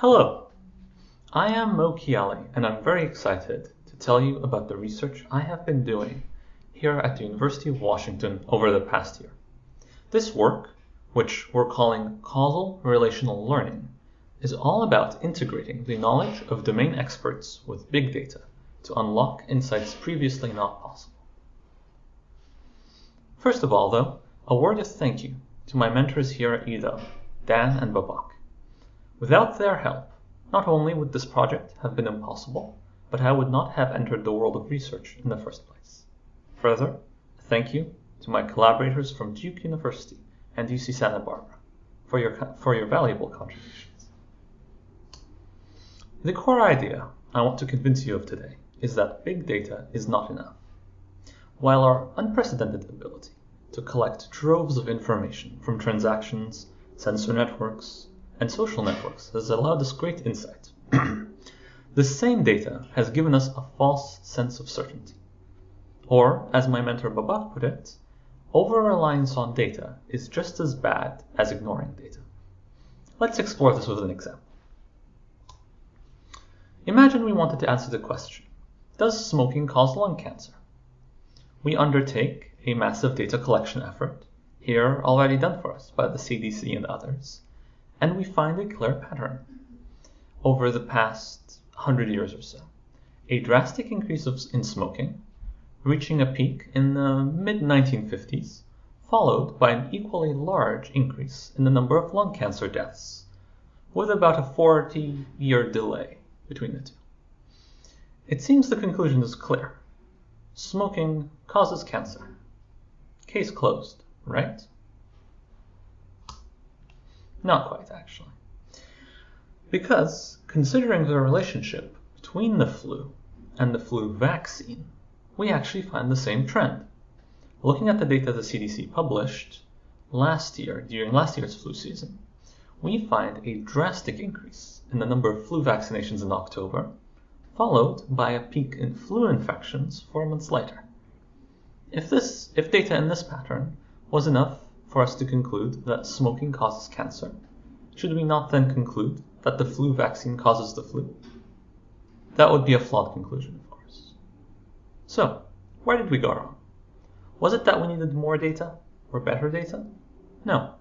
Hello, I am Moe Kayali and I'm very excited to tell you about the research I have been doing here at the University of Washington over the past year. This work, which we're calling Causal Relational Learning, is all about integrating the knowledge of domain experts with big data to unlock insights previously not possible. First of all, though, a word of thank you to my mentors here at UW, Dan and Babak. Without their help, not only would this project have been impossible, but I would not have entered the world of research in the first place. Further, thank you to my collaborators from Duke University and UC Santa Barbara for your, for your valuable contributions. The core idea I want to convince you of today is that big data is not enough. While our unprecedented ability to collect troves of information from transactions, sensor networks, and social networks has allowed us great insight. the same data has given us a false sense of certainty. Or, as my mentor Babak put it, over-reliance on data is just as bad as ignoring data. Let's explore this with an example. Imagine we wanted to answer the question, does smoking cause lung cancer? We undertake a massive data collection effort, here already done for us by the CDC and others, and we find a clear pattern over the past 100 years or so. A drastic increase of, in smoking, reaching a peak in the mid 1950s, followed by an equally large increase in the number of lung cancer deaths, with about a 40 year delay between the two. It seems the conclusion is clear. Smoking causes cancer. Case closed, right? Not quite, actually. Because, considering the relationship between the flu and the flu vaccine, we actually find the same trend. Looking at the data the CDC published last year, during last year's flu season, we find a drastic increase in the number of flu vaccinations in October, followed by a peak in flu infections four months later. If this, if data in this pattern was enough for us to conclude that smoking causes cancer, should we not then conclude that the flu vaccine causes the flu? That would be a flawed conclusion, of course. So, where did we go wrong? Was it that we needed more data or better data? No,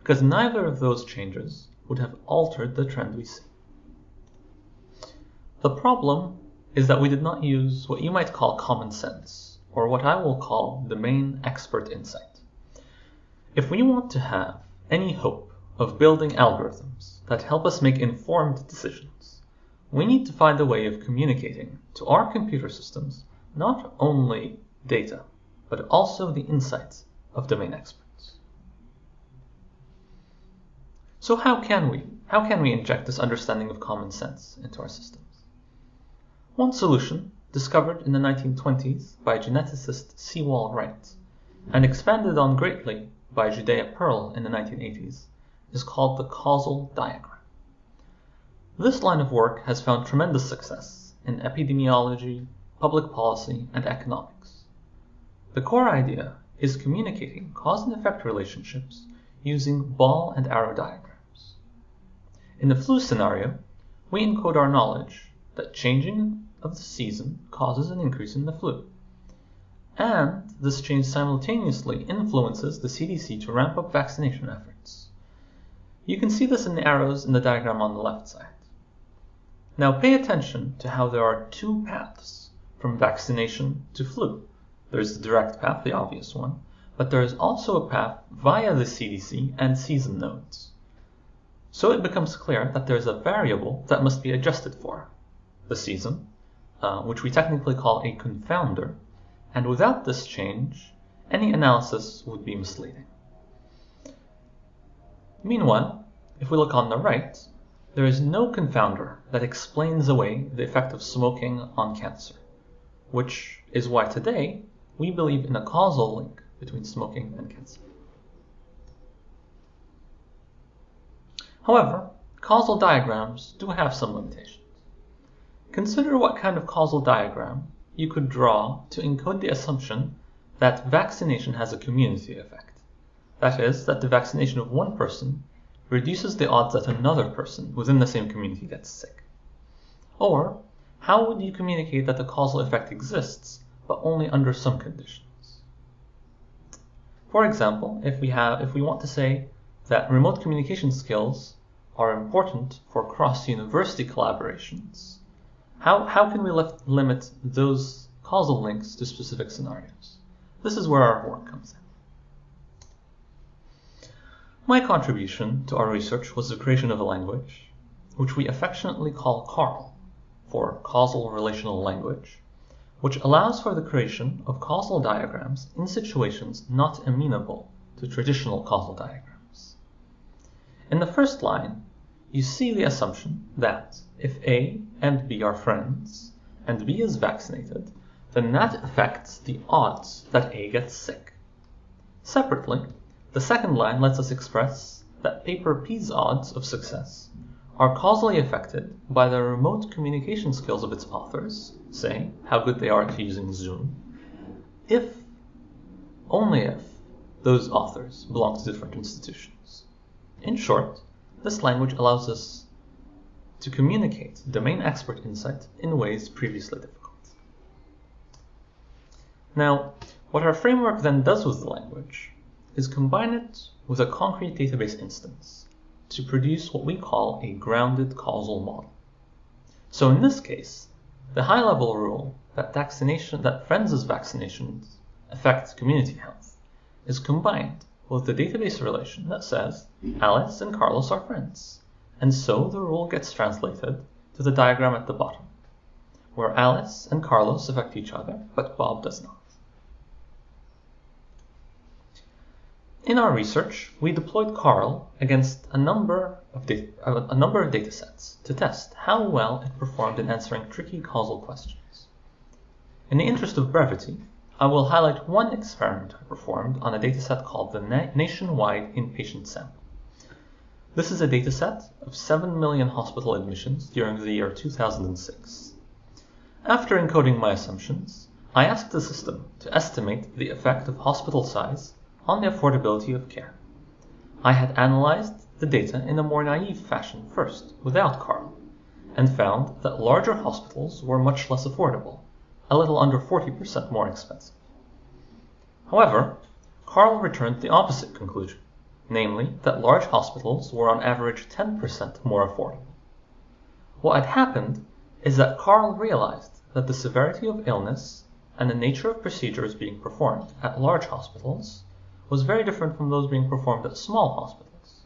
because neither of those changes would have altered the trend we see. The problem is that we did not use what you might call common sense, or what I will call domain expert insight. If we want to have any hope of building algorithms that help us make informed decisions, we need to find a way of communicating to our computer systems not only data, but also the insights of domain experts. So how can we? How can we inject this understanding of common sense into our systems? One solution, discovered in the 1920s by geneticist Sewall Wright, and expanded on greatly by Judea Pearl in the 1980s is called the causal diagram. This line of work has found tremendous success in epidemiology, public policy, and economics. The core idea is communicating cause and effect relationships using ball and arrow diagrams. In the flu scenario, we encode our knowledge that changing of the season causes an increase in the flu and this change simultaneously influences the CDC to ramp up vaccination efforts. You can see this in the arrows in the diagram on the left side. Now pay attention to how there are two paths from vaccination to flu. There's the direct path, the obvious one, but there is also a path via the CDC and season nodes. So it becomes clear that there's a variable that must be adjusted for, the season, uh, which we technically call a confounder, and without this change, any analysis would be misleading. Meanwhile, if we look on the right, there is no confounder that explains away the effect of smoking on cancer, which is why today we believe in a causal link between smoking and cancer. However, causal diagrams do have some limitations. Consider what kind of causal diagram you could draw to encode the assumption that vaccination has a community effect. That is, that the vaccination of one person reduces the odds that another person within the same community gets sick? Or, how would you communicate that the causal effect exists, but only under some conditions? For example, if we have if we want to say that remote communication skills are important for cross-university collaborations, how, how can we limit those causal links to specific scenarios? This is where our work comes in. My contribution to our research was the creation of a language, which we affectionately call CARL, for Causal Relational Language, which allows for the creation of causal diagrams in situations not amenable to traditional causal diagrams. In the first line, you see the assumption that if A and B are friends, and B is vaccinated, then that affects the odds that A gets sick. Separately, the second line lets us express that paper P's odds of success are causally affected by the remote communication skills of its authors, say, how good they are at using Zoom, if, only if, those authors belong to different institutions. In short, this language allows us to communicate domain expert insight in ways previously difficult. Now, what our framework then does with the language is combine it with a concrete database instance to produce what we call a grounded causal model. So in this case, the high-level rule that vaccination that friends' vaccinations affect community health is combined with the database relation that says Alice and Carlos are friends, and so the rule gets translated to the diagram at the bottom, where Alice and Carlos affect each other, but Bob does not. In our research, we deployed CARL against a number of data, a number of datasets to test how well it performed in answering tricky causal questions. In the interest of brevity, I will highlight one experiment I performed on a dataset called the Nationwide Inpatient Sample. This is a dataset of 7 million hospital admissions during the year 2006. After encoding my assumptions, I asked the system to estimate the effect of hospital size on the affordability of care. I had analyzed the data in a more naive fashion first, without CARL, and found that larger hospitals were much less affordable, a little under 40% more expensive. However, CARL returned the opposite conclusion, namely that large hospitals were on average 10% more affordable. What had happened is that CARL realized that the severity of illness and the nature of procedures being performed at large hospitals was very different from those being performed at small hospitals,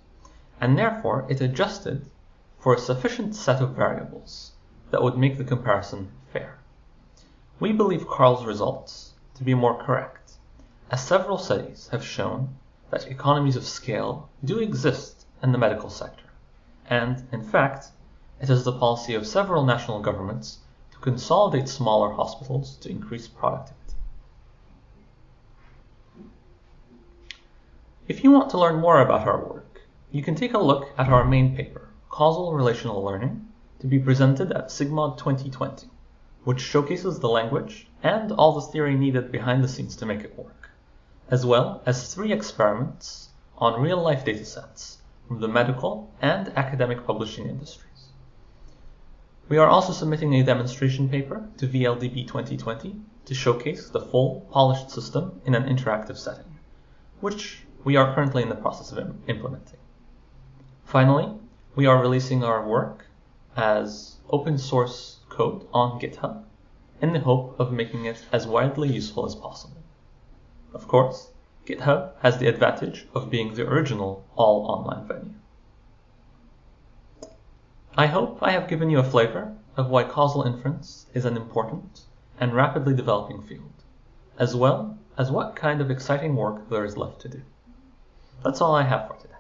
and therefore it adjusted for a sufficient set of variables that would make the comparison fair. We believe CARL's results to be more correct, as several studies have shown that economies of scale do exist in the medical sector, and, in fact, it is the policy of several national governments to consolidate smaller hospitals to increase productivity. If you want to learn more about our work, you can take a look at our main paper, Causal Relational Learning, to be presented at SIGMOD 2020, which showcases the language and all the theory needed behind the scenes to make it work, as well as three experiments on real-life datasets from the medical and academic publishing industries. We are also submitting a demonstration paper to VLDB 2020 to showcase the full polished system in an interactive setting, which we are currently in the process of implementing. Finally, we are releasing our work as open source code on GitHub in the hope of making it as widely useful as possible. Of course, GitHub has the advantage of being the original all online venue. I hope I have given you a flavor of why causal inference is an important and rapidly developing field, as well as what kind of exciting work there is left to do. That's all I have for today.